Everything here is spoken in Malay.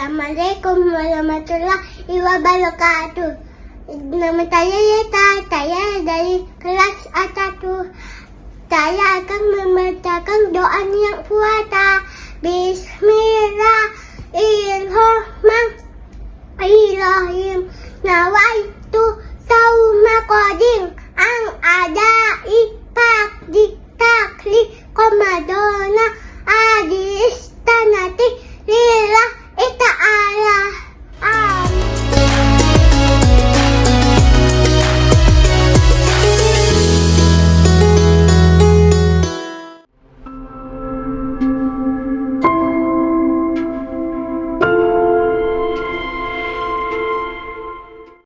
Assalamualaikum warahmatullahi wabarakatuh. Nama saya Yeta. Saya dari kelas A1. Saya akan membacakan doa niat puasa. Bismillahirrahmanirrahim. Nawaitu sauma qadim.